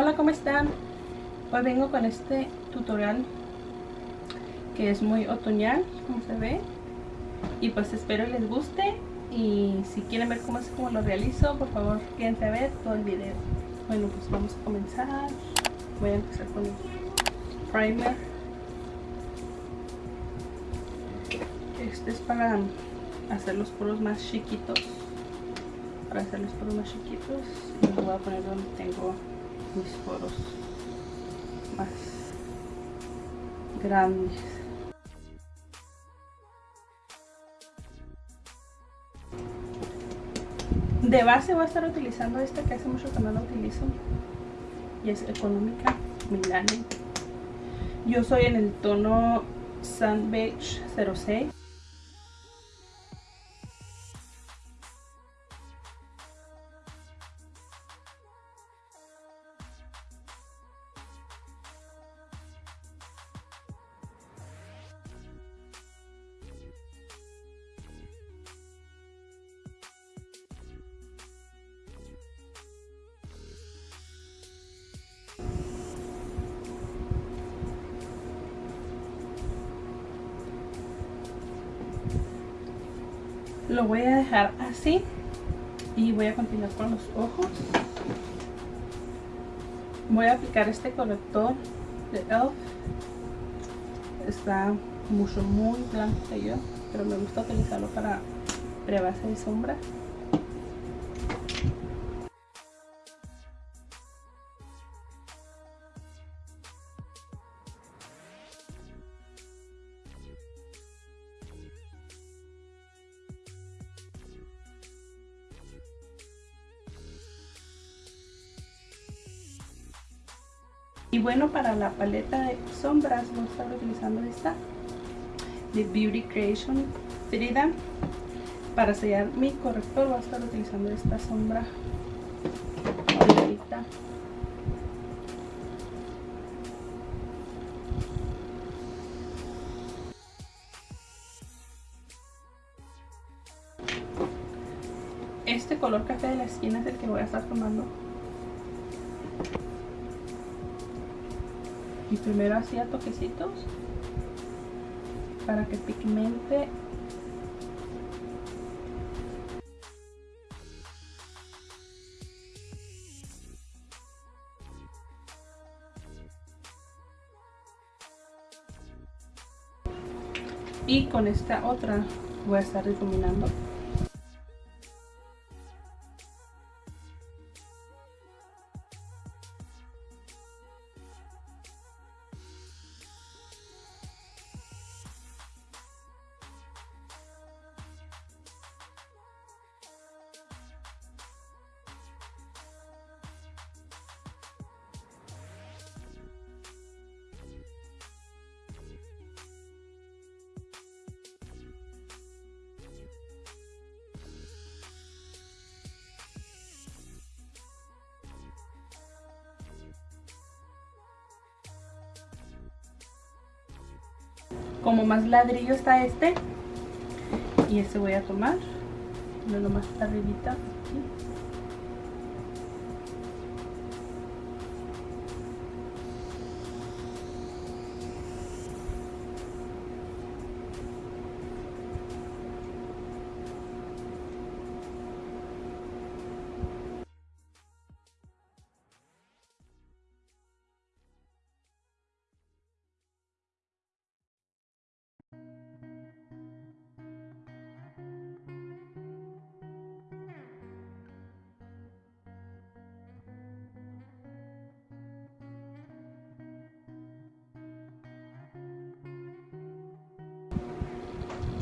Hola, ¿cómo están? Hoy vengo con este tutorial que es muy otoñal, como se ve. Y pues espero les guste y si quieren ver cómo es como lo realizo, por favor quédense a ver todo el video. Bueno, pues vamos a comenzar. Voy a empezar con el primer. Este es para hacer los poros más chiquitos. Para hacer los poros más chiquitos. Y voy a poner donde tengo mis poros más grandes. De base voy a estar utilizando esta que hace mucho que no la utilizo. Y es económica, Milani. Yo soy en el tono Sun Beige 06. Lo voy a dejar así y voy a continuar con los ojos. Voy a aplicar este corrector de ELF está mucho muy blanco yo pero me gusta utilizarlo para prebase y sombra Y bueno, para la paleta de sombras voy a estar utilizando esta de Beauty Creation Frida. Para sellar mi corrector voy a estar utilizando esta sombra Este color café de la esquina es el que voy a estar tomando y primero hacía toquecitos. Para que pigmente. Y con esta otra voy a estar difuminando como más ladrillo está este y este voy a tomar lo más arribita aquí.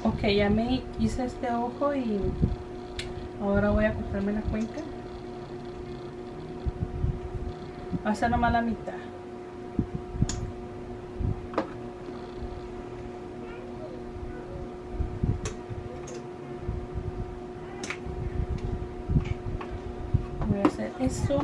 Ok, ya me hice este ojo y ahora voy a cortarme la cuenca. Va a ser nomás la mitad. Voy a hacer eso.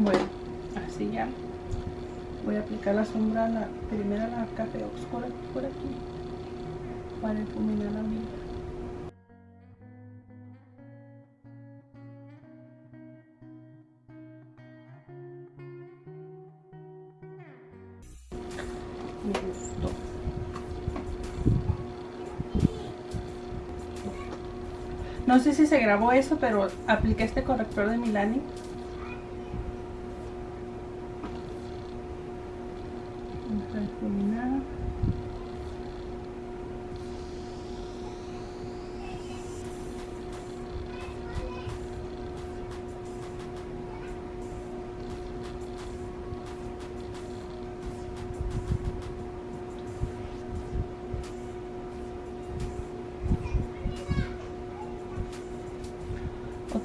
Bueno, así ya. Voy a aplicar la sombra, la primera la café oscura por aquí para difuminar la vida. No sé si se grabó eso, pero apliqué este corrector de Milani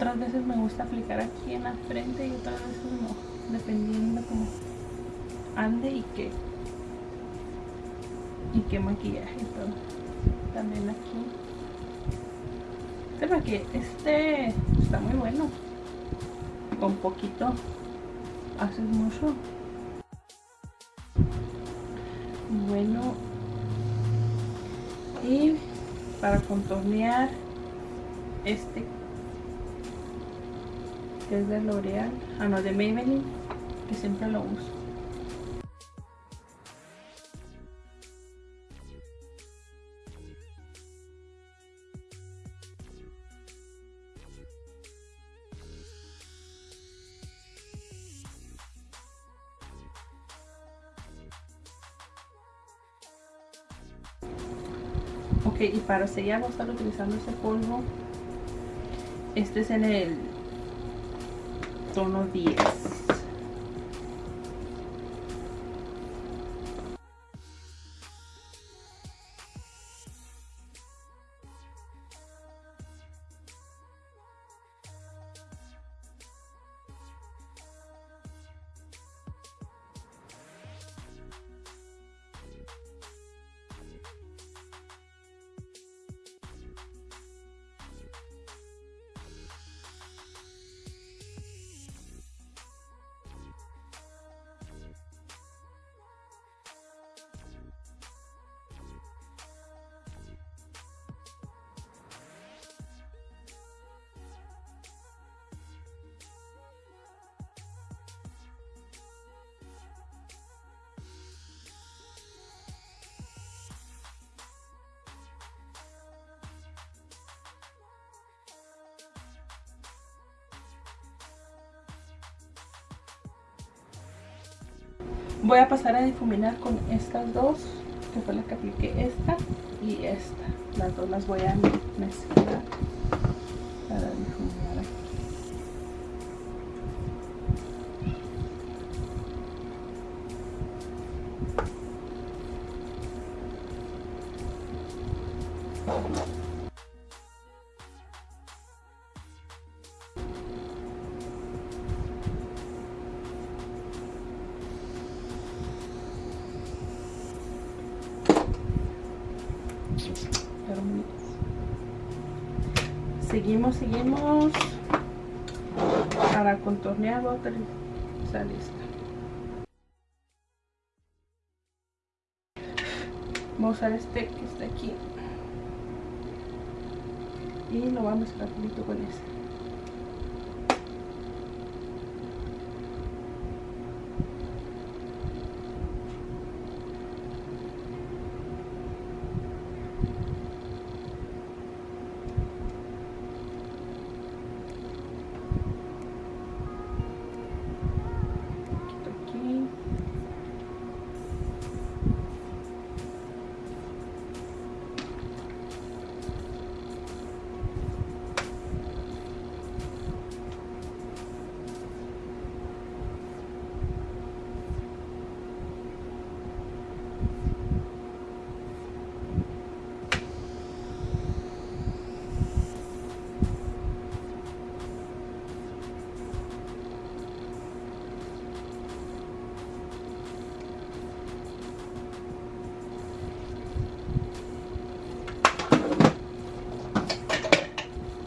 Otras veces me gusta aplicar aquí en la frente y otras veces no, dependiendo como ande y qué y qué maquillaje y todo. También aquí. Este que este está muy bueno. Con poquito haces mucho. Bueno. Y para contornear este es de L'Oreal, ah no, de Maybelline, que siempre lo uso. Ok, y para sellar voy a estar utilizando este polvo. Este es en el tono 10. Voy a pasar a difuminar con estas dos, que fue la que apliqué esta y esta. Las dos las voy a mezclar para difuminar aquí. Seguimos, seguimos. Para contornear voy a utilizar esta. Voy a usar este que está aquí. Y lo vamos a mezclar con este.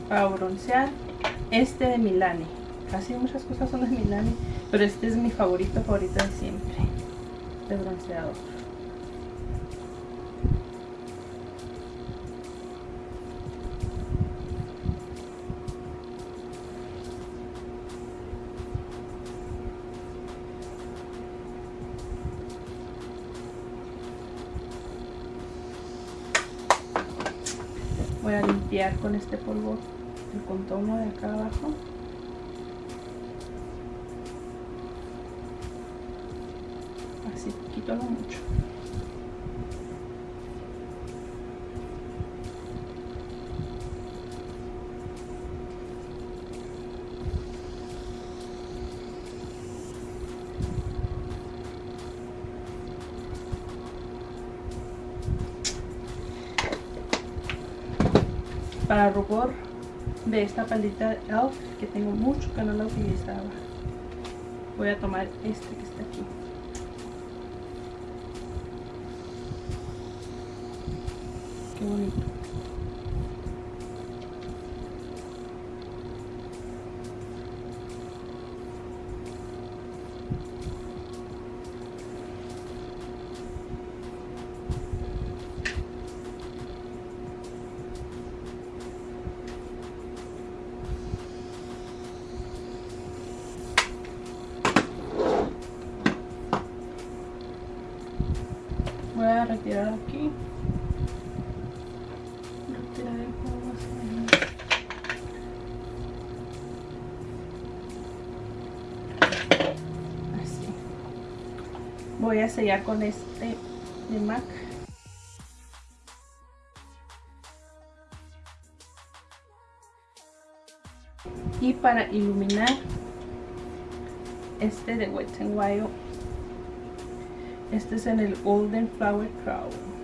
Para broncear este de Milani casi muchas cosas son de Milani, pero este es mi favorito, favorito de siempre, de bronceador. Voy a limpiar con este polvo el contorno de acá abajo. Así, poquito mucho. para rubor de esta palita ELF que tengo mucho que no la utilizaba. Voy a tomar este que está aquí qué bonito voy a voy a sellar con este de MAC. Y para iluminar este de Wet n Wild este es en el Golden Flower Crown.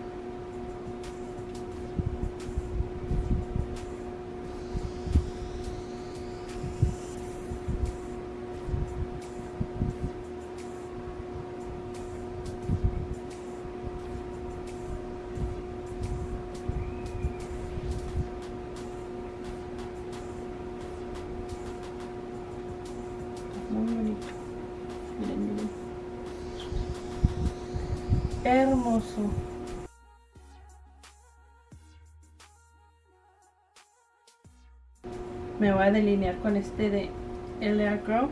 Muy bonito. Miren, miren. Hermoso. Me voy a delinear con este de LA Girl.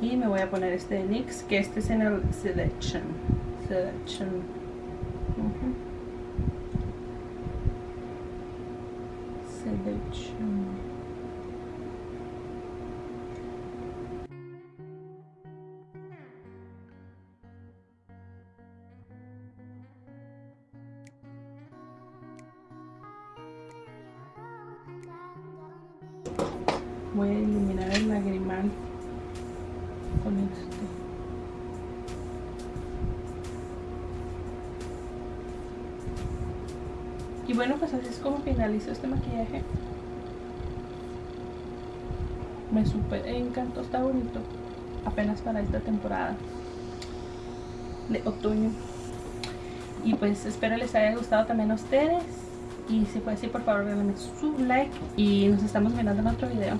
Y me voy a poner este de NYX, que este es en el Selection. Selection. Selection. Y bueno, pues así es como finalizo este maquillaje. Me super encantó, está bonito. Apenas para esta temporada de otoño. Y pues espero les haya gustado también a ustedes. Y si fue así, por favor, denle su like. Y nos estamos mirando en otro video.